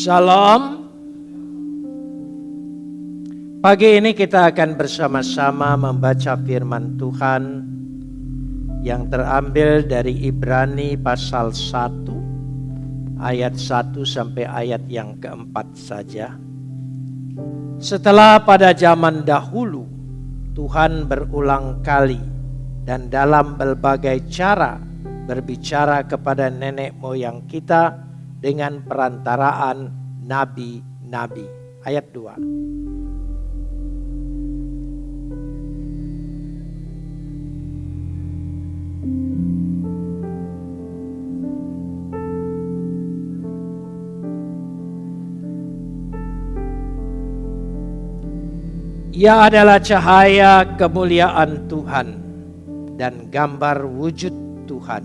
Salam. Pagi ini kita akan bersama-sama membaca firman Tuhan yang terambil dari Ibrani pasal 1 ayat 1 sampai ayat yang keempat saja. Setelah pada zaman dahulu Tuhan berulang kali dan dalam berbagai cara berbicara kepada nenek moyang kita dengan perantaraan nabi-nabi. Ayat 2. Ia adalah cahaya kemuliaan Tuhan dan gambar wujud Tuhan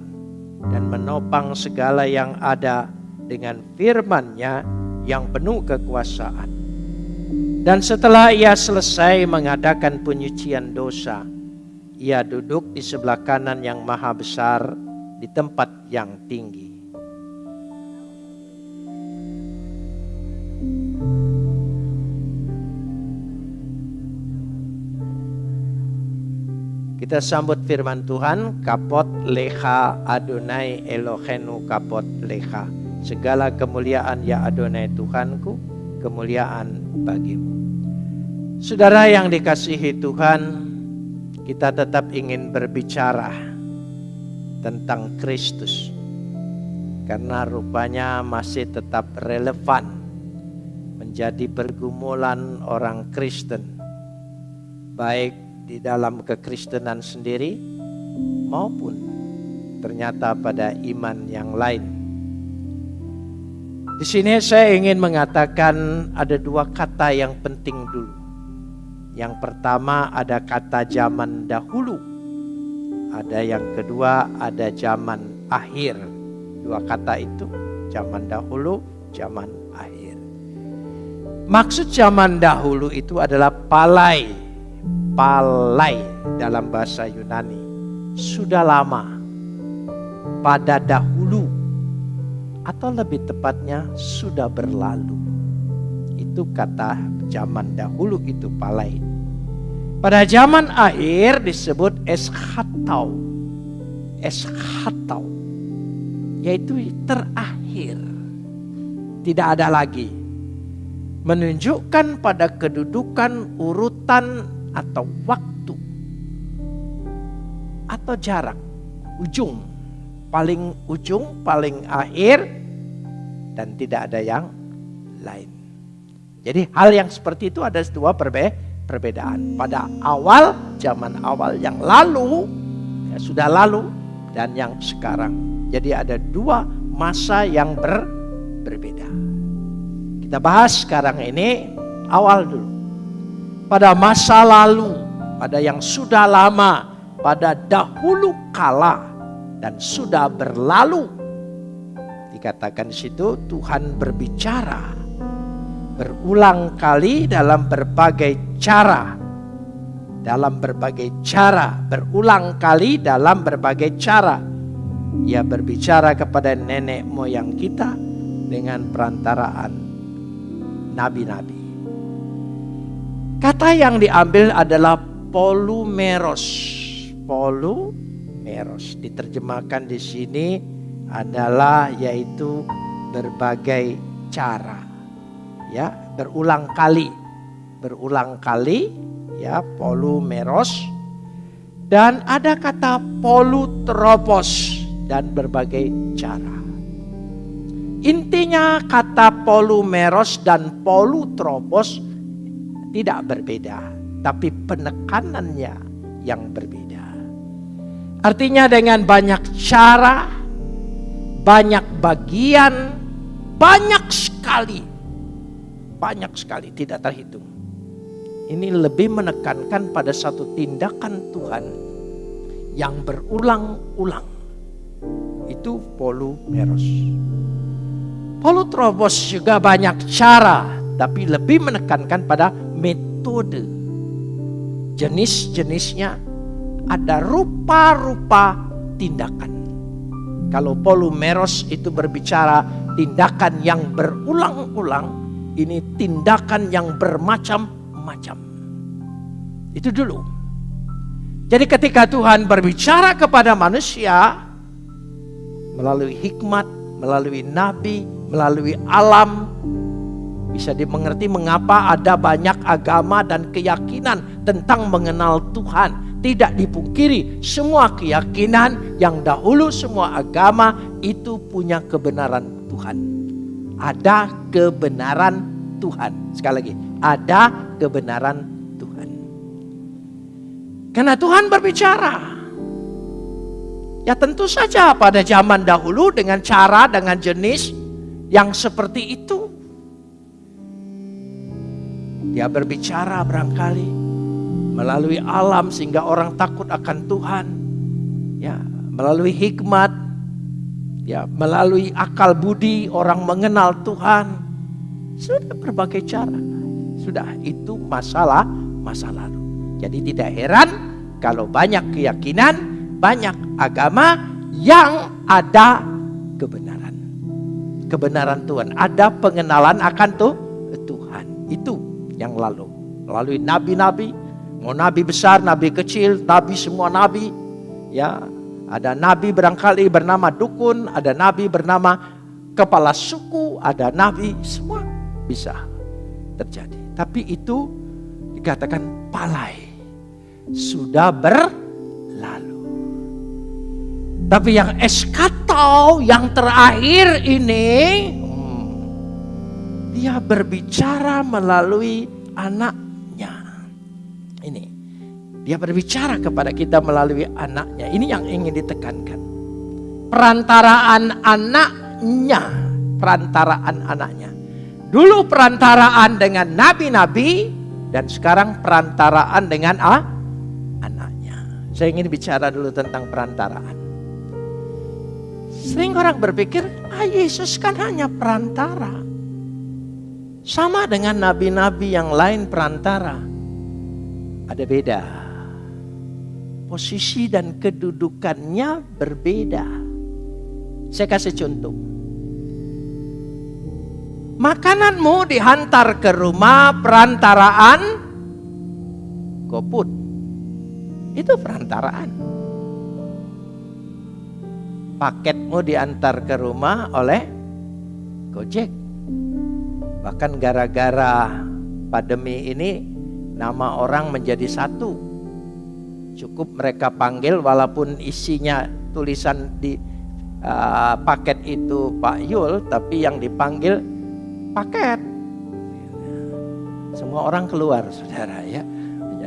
dan menopang segala yang ada dengan firman-Nya yang penuh kekuasaan. Dan setelah ia selesai mengadakan penyucian dosa, ia duduk di sebelah kanan yang maha besar di tempat yang tinggi. Kita sambut firman Tuhan, kapot leha Adonai Elohenu kapot leha. Segala kemuliaan ya Adonai Tuhanku, kemuliaan bagimu. Saudara yang dikasihi Tuhan, kita tetap ingin berbicara tentang Kristus. Karena rupanya masih tetap relevan menjadi pergumulan orang Kristen. Baik di dalam kekristenan sendiri maupun ternyata pada iman yang lain. Di sini saya ingin mengatakan ada dua kata yang penting dulu. Yang pertama ada kata zaman dahulu. Ada yang kedua ada zaman akhir. Dua kata itu zaman dahulu, zaman akhir. Maksud zaman dahulu itu adalah palai. Palai dalam bahasa Yunani. Sudah lama. Pada dahulu atau lebih tepatnya sudah berlalu. Itu kata zaman dahulu itu palai. Pada zaman akhir disebut eskhatau. Eskhatau. Yaitu terakhir. Tidak ada lagi. Menunjukkan pada kedudukan urutan atau waktu. Atau jarak. Ujung paling ujung, paling akhir, dan tidak ada yang lain. Jadi hal yang seperti itu ada dua perbe perbedaan. Pada awal, zaman awal yang lalu, ya sudah lalu, dan yang sekarang. Jadi ada dua masa yang ber berbeda. Kita bahas sekarang ini awal dulu. Pada masa lalu, pada yang sudah lama, pada dahulu kala, dan sudah berlalu. Dikatakan di situ Tuhan berbicara berulang kali dalam berbagai cara. Dalam berbagai cara, berulang kali dalam berbagai cara. Ia berbicara kepada nenek moyang kita dengan perantaraan nabi-nabi. Kata yang diambil adalah polumeros. Polu eros. Diterjemahkan di sini adalah yaitu berbagai cara. Ya, berulang kali. Berulang kali ya polumeros dan ada kata polutropos dan berbagai cara. Intinya kata polumeros dan polutropos tidak berbeda, tapi penekanannya yang berbeda. Artinya dengan banyak cara, banyak bagian, banyak sekali. Banyak sekali tidak terhitung. Ini lebih menekankan pada satu tindakan Tuhan yang berulang-ulang. Itu polumeros. Polutrobos juga banyak cara, tapi lebih menekankan pada metode. Jenis-jenisnya ada rupa-rupa tindakan. Kalau polumeros itu berbicara tindakan yang berulang-ulang, ini tindakan yang bermacam-macam. Itu dulu. Jadi ketika Tuhan berbicara kepada manusia melalui hikmat, melalui nabi, melalui alam, bisa dimengerti mengapa ada banyak agama dan keyakinan tentang mengenal Tuhan. Tidak dipungkiri, semua keyakinan yang dahulu semua agama itu punya kebenaran Tuhan. Ada kebenaran Tuhan. Sekali lagi, ada kebenaran Tuhan. Karena Tuhan berbicara. Ya tentu saja pada zaman dahulu dengan cara, dengan jenis yang seperti itu. Dia berbicara barangkali melalui alam sehingga orang takut akan Tuhan. Ya, melalui hikmat, ya, melalui akal budi orang mengenal Tuhan. Sudah berbagai cara. Sudah itu masalah masa lalu. Jadi tidak heran kalau banyak keyakinan, banyak agama yang ada kebenaran. Kebenaran Tuhan, ada pengenalan akan tuh Tuhan. Itu yang lalu. Melalui nabi-nabi, Mau nabi besar, nabi kecil, nabi semua nabi. Ya, ada nabi barangkali bernama dukun, ada nabi bernama kepala suku, ada nabi, semua bisa terjadi. Tapi itu dikatakan palai. Sudah berlalu. Tapi yang eskato yang terakhir ini hmm, dia berbicara melalui anak ini. Dia berbicara kepada kita melalui anaknya. Ini yang ingin ditekankan. Perantaraan anaknya. Perantaraan anaknya. Dulu perantaraan dengan nabi-nabi. Dan sekarang perantaraan dengan ah, anaknya. Saya ingin bicara dulu tentang perantaraan. Sering orang berpikir, ah Yesus kan hanya perantara. Sama dengan nabi-nabi yang lain perantara ada beda. Posisi dan kedudukannya berbeda. Saya kasih contoh. Makananmu dihantar ke rumah perantaraan GoFood. Itu perantaraan. Paketmu diantar ke rumah oleh Gojek. Bahkan gara-gara pandemi ini nama orang menjadi satu. Cukup mereka panggil walaupun isinya tulisan di uh, paket itu Pak Yul, tapi yang dipanggil paket. Semua orang keluar, saudara ya.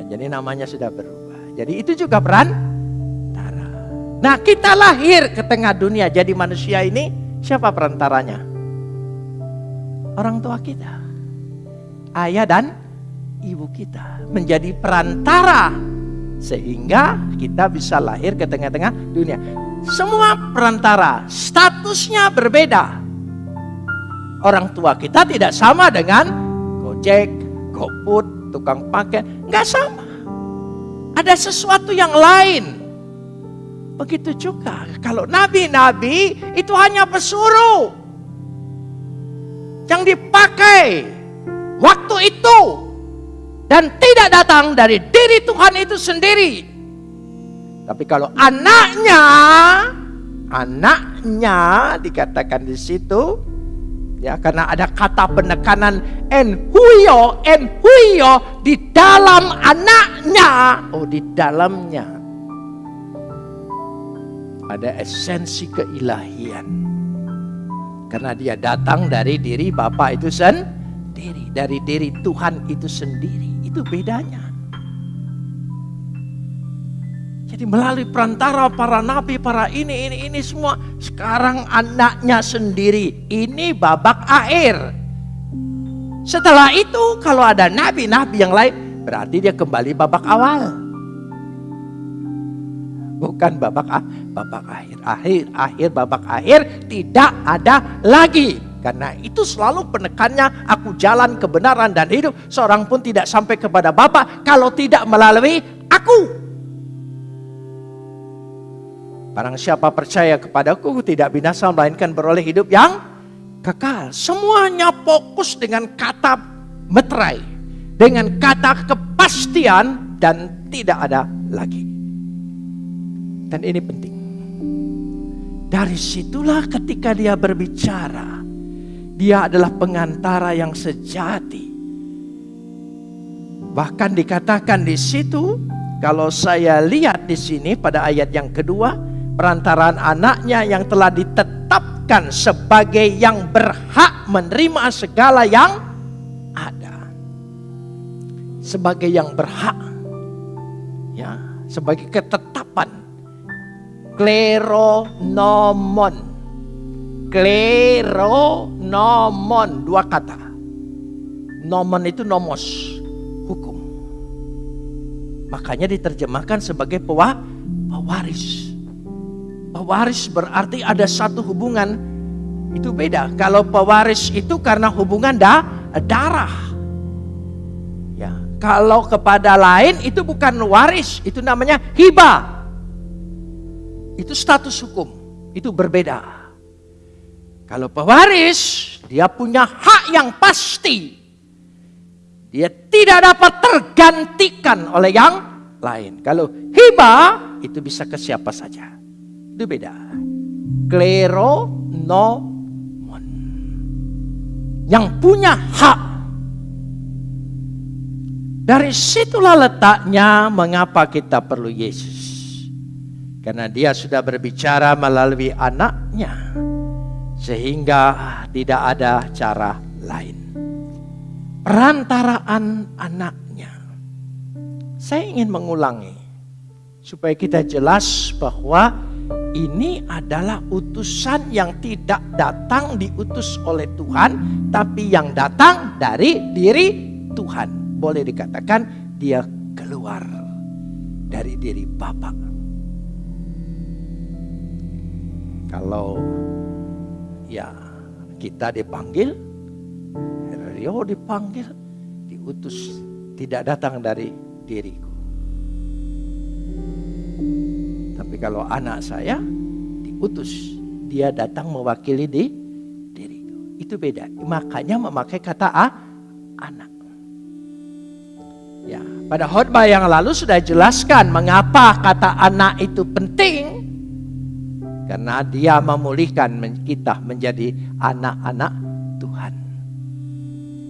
Jadi namanya sudah berubah. Jadi itu juga peran Nah kita lahir ke tengah dunia jadi manusia ini siapa perantaranya? Orang tua kita. Ayah dan ibu kita menjadi perantara sehingga kita bisa lahir ke tengah-tengah dunia. Semua perantara statusnya berbeda. Orang tua kita tidak sama dengan Gojek, GoFood, tukang pakai, nggak sama. Ada sesuatu yang lain. Begitu juga kalau nabi-nabi itu hanya pesuruh yang dipakai waktu itu dan tidak datang dari diri Tuhan itu sendiri. Tapi kalau anaknya, anaknya dikatakan di situ, ya karena ada kata penekanan en huyo, en huyo di dalam anaknya, oh di dalamnya ada esensi keilahian. Karena dia datang dari diri Bapa itu sendiri, dari diri Tuhan itu sendiri. Itu bedanya. Jadi melalui perantara para nabi, para ini, ini, ini semua. Sekarang anaknya sendiri. Ini babak akhir. Setelah itu kalau ada nabi-nabi yang lain. Berarti dia kembali babak awal. Bukan babak babak akhir. Akhir, akhir, babak akhir tidak ada lagi. Karena itu selalu penekannya aku jalan kebenaran dan hidup. Seorang pun tidak sampai kepada Bapa kalau tidak melalui aku. Barang siapa percaya kepadaku tidak binasa melainkan beroleh hidup yang kekal. Semuanya fokus dengan kata meterai, dengan kata kepastian dan tidak ada lagi. Dan ini penting. Dari situlah ketika dia berbicara, dia adalah pengantara yang sejati. Bahkan dikatakan di situ, kalau saya lihat di sini pada ayat yang kedua, perantaraan anaknya yang telah ditetapkan sebagai yang berhak menerima segala yang ada. Sebagai yang berhak. Ya, sebagai ketetapan kleronomon. Kleronomon, dua kata. Nomon itu nomos, hukum. Makanya diterjemahkan sebagai pewaris. Pewaris berarti ada satu hubungan itu beda. Kalau pewaris itu karena hubungan da, darah. Ya, kalau kepada lain itu bukan waris, itu namanya hibah. Itu status hukum, itu berbeda. Kalau pewaris, dia punya hak yang pasti. Dia tidak dapat tergantikan oleh yang lain. Kalau hibah, itu bisa ke siapa saja. Itu beda. Kleronomon. Yang punya hak. Dari situlah letaknya mengapa kita perlu Yesus. Karena dia sudah berbicara melalui anaknya. Sehingga tidak ada cara lain. Perantaraan anaknya. Saya ingin mengulangi. Supaya kita jelas bahwa ini adalah utusan yang tidak datang diutus oleh Tuhan. Tapi yang datang dari diri Tuhan. Boleh dikatakan dia keluar dari diri Bapak. Kalau ya kita dipanggil, Rio dipanggil, diutus, tidak datang dari diriku. Tapi kalau anak saya diutus, dia datang mewakili di diriku. Itu beda. Makanya memakai kata a, anak. Ya, pada khotbah yang lalu sudah jelaskan mengapa kata anak itu penting karena dia memulihkan kita menjadi anak-anak Tuhan.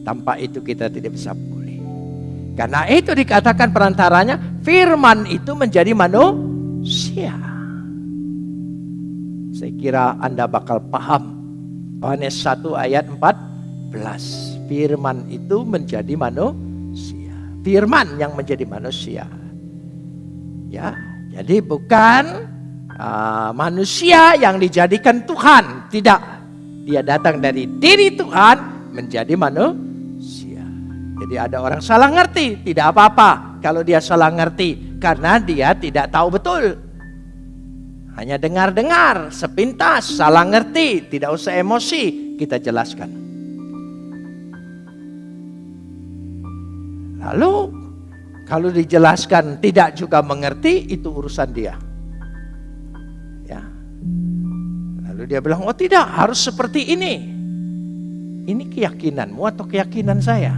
Tanpa itu kita tidak bisa pulih. Karena itu dikatakan perantaranya firman itu menjadi manusia. Saya kira Anda bakal paham. Yohanes 1 ayat 14. Firman itu menjadi manusia. Firman yang menjadi manusia. Ya, jadi bukan uh, manusia yang dijadikan Tuhan. Tidak. Dia datang dari diri Tuhan menjadi manusia. Jadi ada orang salah ngerti. Tidak apa-apa kalau dia salah ngerti. Karena dia tidak tahu betul. Hanya dengar-dengar, sepintas, salah ngerti. Tidak usah emosi, kita jelaskan. Lalu kalau dijelaskan tidak juga mengerti, itu urusan dia. Dia bilang, oh tidak, harus seperti ini. Ini keyakinanmu atau keyakinan saya?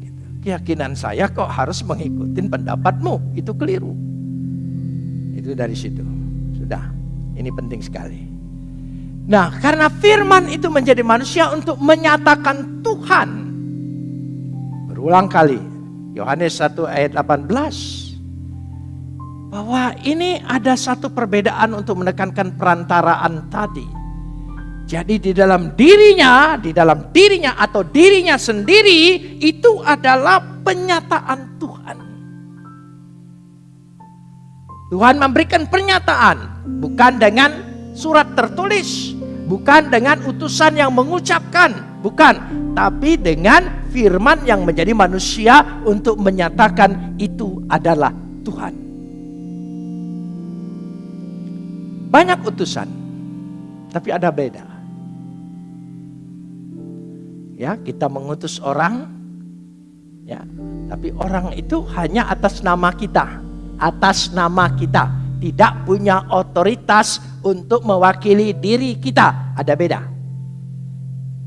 Gitu. Keyakinan saya kok harus mengikuti pendapatmu, itu keliru. Itu dari situ. Sudah, ini penting sekali. Nah, karena firman itu menjadi manusia untuk menyatakan Tuhan. Berulang kali, Yohanes 1 ayat 18 bahwa ini ada satu perbedaan untuk menekankan perantaraan tadi. Jadi di dalam dirinya, di dalam dirinya atau dirinya sendiri itu adalah penyataan Tuhan. Tuhan memberikan pernyataan bukan dengan surat tertulis, bukan dengan utusan yang mengucapkan, bukan, tapi dengan firman yang menjadi manusia untuk menyatakan itu adalah Tuhan. Banyak utusan, tapi ada beda. Ya, kita mengutus orang, ya, tapi orang itu hanya atas nama kita, atas nama kita, tidak punya otoritas untuk mewakili diri kita. Ada beda.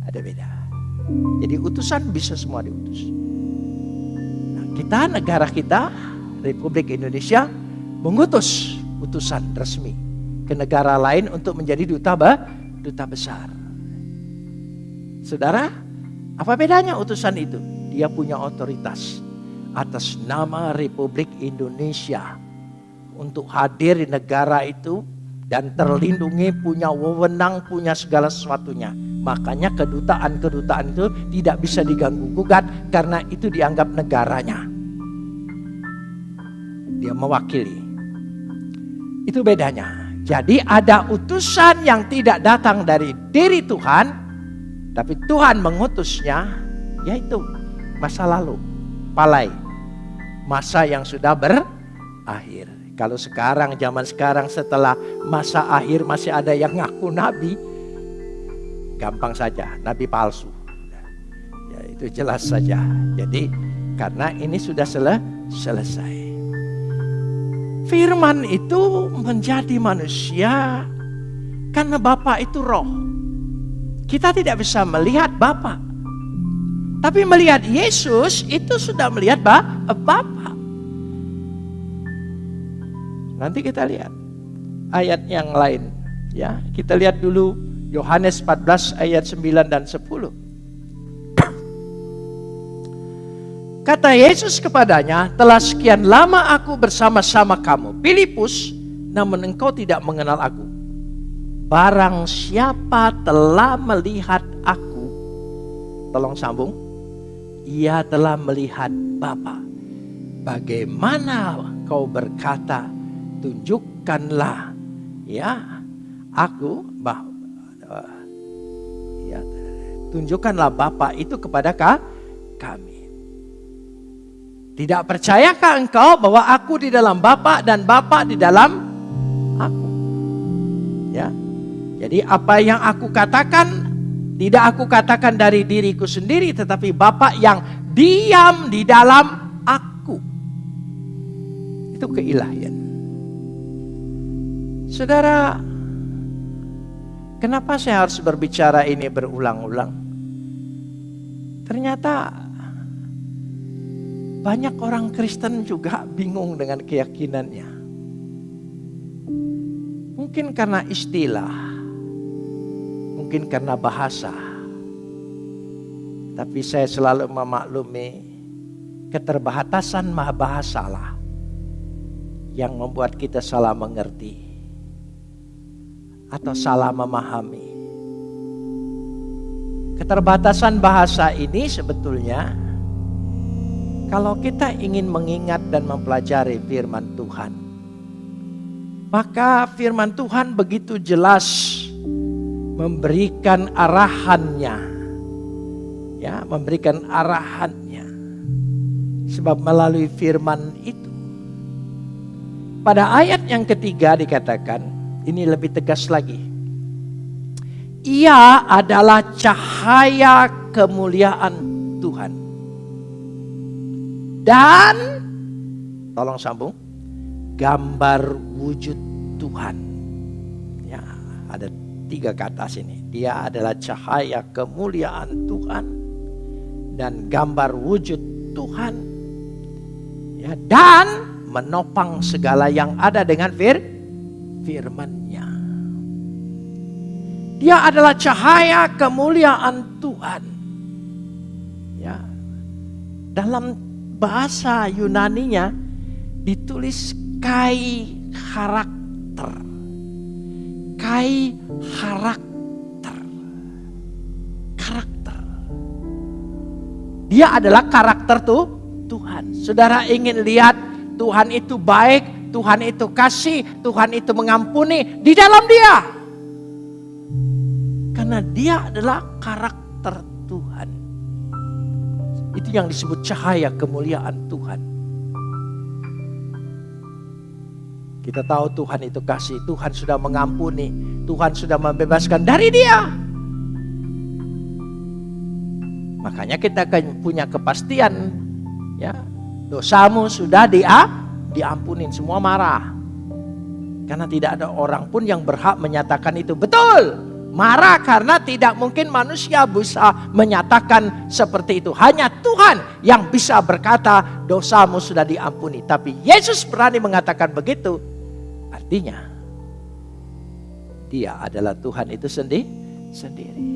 ada beda. Jadi utusan bisa semua diutus. Nah, kita negara kita Republik Indonesia mengutus utusan resmi ke negara lain untuk menjadi duta ba, duta besar. Saudara, apa bedanya utusan itu? Dia punya otoritas atas nama Republik Indonesia untuk hadir di negara itu dan terlindungi punya wewenang punya segala sesuatunya. Makanya kedutaan-kedutaan itu tidak bisa diganggu gugat karena itu dianggap negaranya. Dia mewakili. Itu bedanya. Jadi ada utusan yang tidak datang dari diri Tuhan, tapi Tuhan mengutusnya, yaitu masa lalu, palai, masa yang sudah berakhir. Kalau sekarang, zaman sekarang setelah masa akhir masih ada yang ngaku nabi, gampang saja, nabi palsu. Ya, itu jelas saja. Jadi karena ini sudah sele selesai. Firman itu menjadi manusia karena Bapa itu roh. Kita tidak bisa melihat Bapa. Tapi melihat Yesus itu sudah melihat Bapa. Nanti kita lihat ayat yang lain. Ya, kita lihat dulu Yohanes 14 ayat 9 dan 10. Kata Yesus kepadanya, telah sekian lama aku bersama-sama kamu, Filipus, namun engkau tidak mengenal aku. Barang siapa telah melihat aku, tolong sambung, ia telah melihat Bapa. Bagaimana kau berkata, tunjukkanlah ya aku bah ya, tunjukkanlah Bapa itu kepada kami. Tidak percayakah engkau bahwa aku di dalam Bapa dan Bapa di dalam aku? Ya. Jadi apa yang aku katakan tidak aku katakan dari diriku sendiri tetapi Bapa yang diam di dalam aku. Itu keilahian. Saudara, kenapa saya harus berbicara ini berulang-ulang? Ternyata banyak orang Kristen juga bingung dengan keyakinannya. Mungkin karena istilah, mungkin karena bahasa. Tapi saya selalu memaklumi keterbatasan bahasalah yang membuat kita salah mengerti atau salah memahami. Keterbatasan bahasa ini sebetulnya kalau kita ingin mengingat dan mempelajari firman Tuhan, maka firman Tuhan begitu jelas memberikan arahannya. Ya, memberikan arahannya. Sebab melalui firman itu pada ayat yang ketiga dikatakan ini lebih tegas lagi. Ia adalah cahaya kemuliaan Tuhan. Dan, tolong sambung, gambar wujud Tuhan. Ya, ada tiga kata sini. Dia adalah cahaya kemuliaan Tuhan dan gambar wujud Tuhan. Ya, dan menopang segala yang ada dengan fir firman-Nya. Dia adalah cahaya kemuliaan Tuhan. Ya. Dalam bahasa Yunaninya ditulis kai karakter. Kai karakter. Karakter. Dia adalah karakter tuh Tuhan. Saudara ingin lihat Tuhan itu baik, Tuhan itu kasih, Tuhan itu mengampuni di dalam dia. Karena dia adalah karakter Tuhan. Itu yang disebut cahaya kemuliaan Tuhan. Kita tahu Tuhan itu kasih, Tuhan sudah mengampuni, Tuhan sudah membebaskan dari dia. Makanya kita punya kepastian ya, dosamu sudah dia diampunin, semua marah. Karena tidak ada orang pun yang berhak menyatakan itu betul. Marah karena tidak mungkin manusia bisa menyatakan seperti itu. Hanya Tuhan yang bisa berkata dosamu sudah diampuni. Tapi Yesus berani mengatakan begitu. Artinya dia adalah Tuhan itu sendiri. sendiri.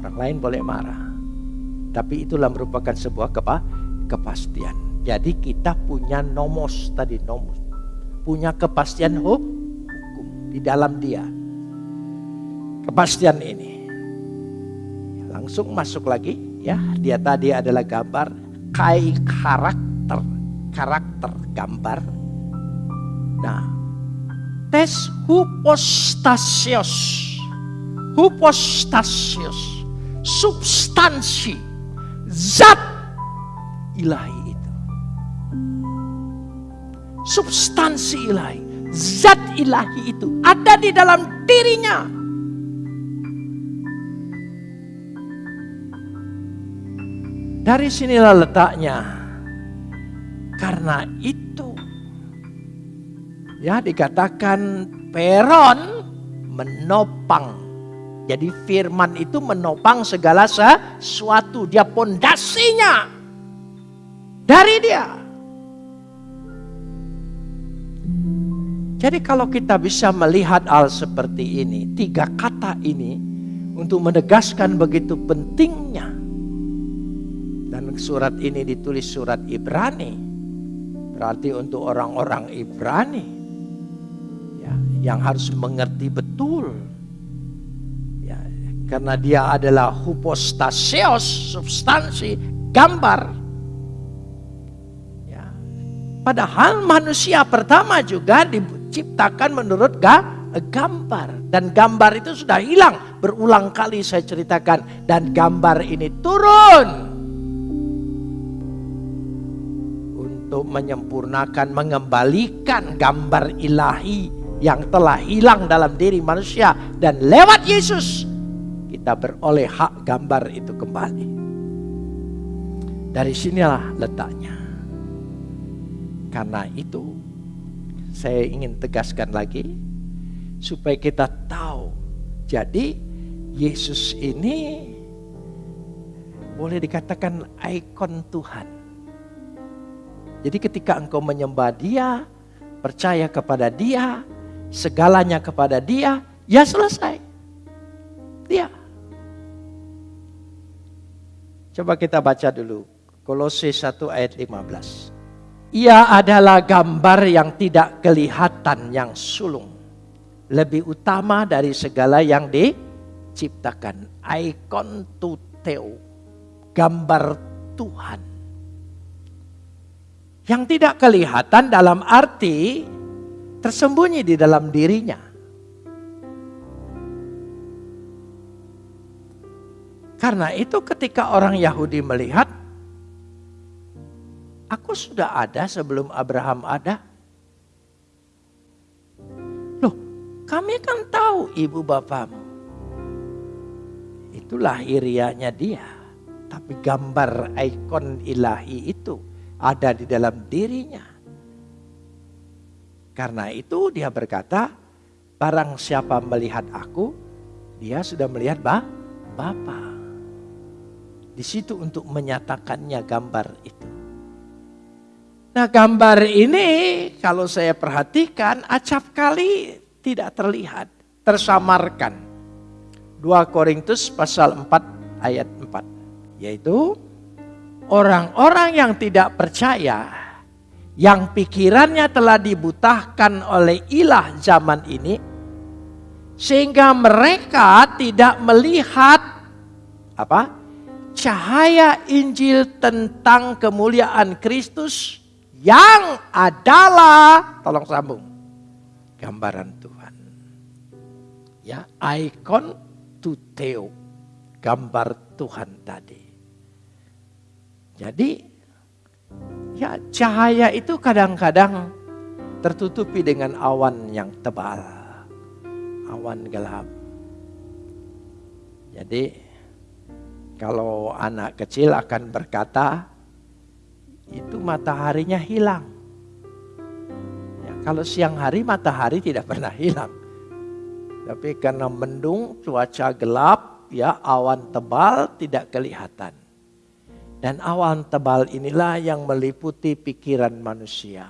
Orang lain boleh marah. Tapi itulah merupakan sebuah kepa, kepastian. Jadi kita punya nomos tadi nomos. Punya kepastian hukum di dalam dia kepastian ini. Langsung masuk lagi ya, dia tadi adalah gambar kai karakter, karakter gambar. Nah, tes hupostasios, hupostasios, substansi, zat ilahi itu. Substansi ilahi, zat ilahi itu ada di dalam dirinya. Dari sinilah letaknya. Karena itu ya dikatakan peron menopang. Jadi firman itu menopang segala sesuatu. Dia pondasinya dari dia. Jadi kalau kita bisa melihat hal seperti ini, tiga kata ini untuk menegaskan begitu pentingnya dan surat ini ditulis surat Ibrani. Berarti untuk orang-orang Ibrani ya, yang harus mengerti betul. Ya, karena dia adalah hupostasios, substansi, gambar. Ya, padahal manusia pertama juga diciptakan menurut gambar. Dan gambar itu sudah hilang. Berulang kali saya ceritakan. Dan gambar ini turun untuk menyempurnakan, mengembalikan gambar ilahi yang telah hilang dalam diri manusia. Dan lewat Yesus kita beroleh hak gambar itu kembali. Dari sinilah letaknya. Karena itu saya ingin tegaskan lagi supaya kita tahu. Jadi Yesus ini boleh dikatakan ikon Tuhan jadi ketika engkau menyembah dia, percaya kepada dia, segalanya kepada dia, ya selesai. Dia. Coba kita baca dulu. Kolose 1 ayat 15. Ia adalah gambar yang tidak kelihatan yang sulung. Lebih utama dari segala yang diciptakan. Ikon tuteo. Gambar Tuhan yang tidak kelihatan dalam arti tersembunyi di dalam dirinya. Karena itu ketika orang Yahudi melihat, aku sudah ada sebelum Abraham ada. Loh, kami kan tahu ibu bapamu. Itu lahirianya dia. Tapi gambar ikon ilahi itu ada di dalam dirinya. Karena itu dia berkata, barang siapa melihat aku, dia sudah melihat bah, Bapa. Di situ untuk menyatakannya gambar itu. Nah gambar ini kalau saya perhatikan acap kali tidak terlihat, tersamarkan. 2 Korintus pasal 4 ayat 4. Yaitu orang-orang yang tidak percaya, yang pikirannya telah dibutahkan oleh ilah zaman ini, sehingga mereka tidak melihat apa cahaya Injil tentang kemuliaan Kristus yang adalah, tolong sambung, gambaran Tuhan. Ya, ikon tuteo, gambar Tuhan tadi. Jadi ya cahaya itu kadang-kadang tertutupi dengan awan yang tebal. Awan gelap. Jadi kalau anak kecil akan berkata itu mataharinya hilang. Ya, kalau siang hari matahari tidak pernah hilang. Tapi karena mendung, cuaca gelap, ya awan tebal tidak kelihatan. Dan awan tebal inilah yang meliputi pikiran manusia.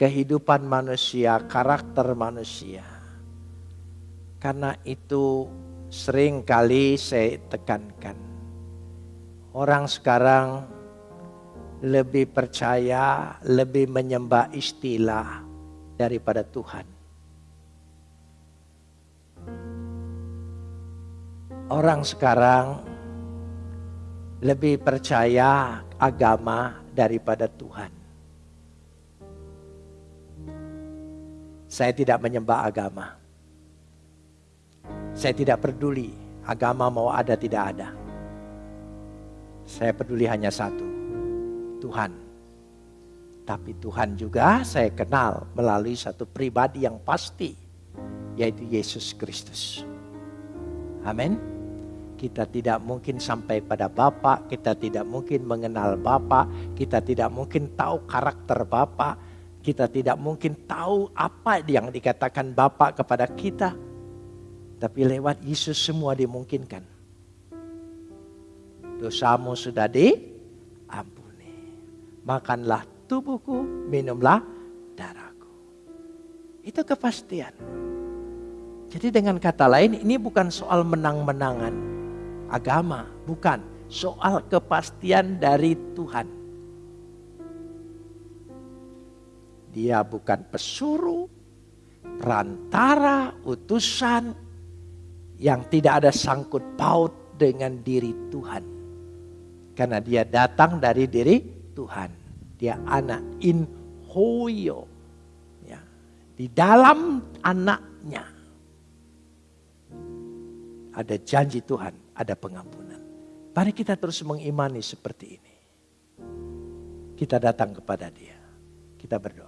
Kehidupan manusia, karakter manusia. Karena itu sering kali saya tekankan. Orang sekarang lebih percaya, lebih menyembah istilah daripada Tuhan. Orang sekarang lebih percaya agama daripada Tuhan. Saya tidak menyembah agama. Saya tidak peduli agama mau ada tidak ada. Saya peduli hanya satu, Tuhan. Tapi Tuhan juga saya kenal melalui satu pribadi yang pasti, yaitu Yesus Kristus. Amin. Kita tidak mungkin sampai pada Bapak, kita tidak mungkin mengenal Bapak, kita tidak mungkin tahu karakter Bapak, kita tidak mungkin tahu apa yang dikatakan Bapak kepada kita. Tapi lewat Yesus semua dimungkinkan. Dosamu sudah diampuni. Makanlah tubuhku, minumlah darahku. Itu kepastian. Jadi dengan kata lain ini bukan soal menang-menangan agama, bukan. Soal kepastian dari Tuhan. Dia bukan pesuruh, perantara, utusan yang tidak ada sangkut paut dengan diri Tuhan. Karena dia datang dari diri Tuhan. Dia anak in hoyo. Ya. Di dalam anaknya ada janji Tuhan ada pengampunan. Mari kita terus mengimani seperti ini. Kita datang kepada dia. Kita berdoa.